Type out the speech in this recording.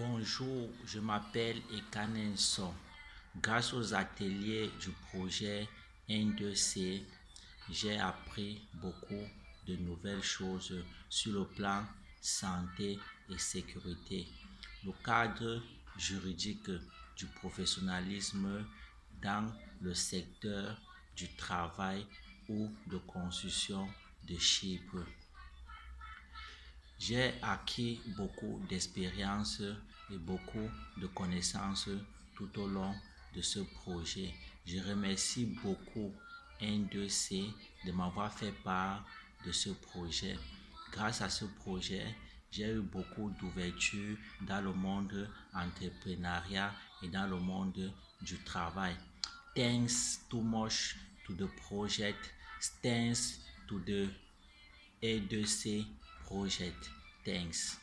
Bonjour, je m'appelle Ekanenso. Grâce aux ateliers du projet N2C, j'ai appris beaucoup de nouvelles choses sur le plan santé et sécurité. Le cadre juridique du professionnalisme dans le secteur du travail ou de construction de chips. J'ai acquis beaucoup d'expérience et beaucoup de connaissances tout au long de ce projet. Je remercie beaucoup N2C de m'avoir fait part de ce projet. Grâce à ce projet, j'ai eu beaucoup d'ouverture dans le monde entrepreneuriat et dans le monde du travail. Thanks too much to the project. Thanks to the A2C project. Thanks.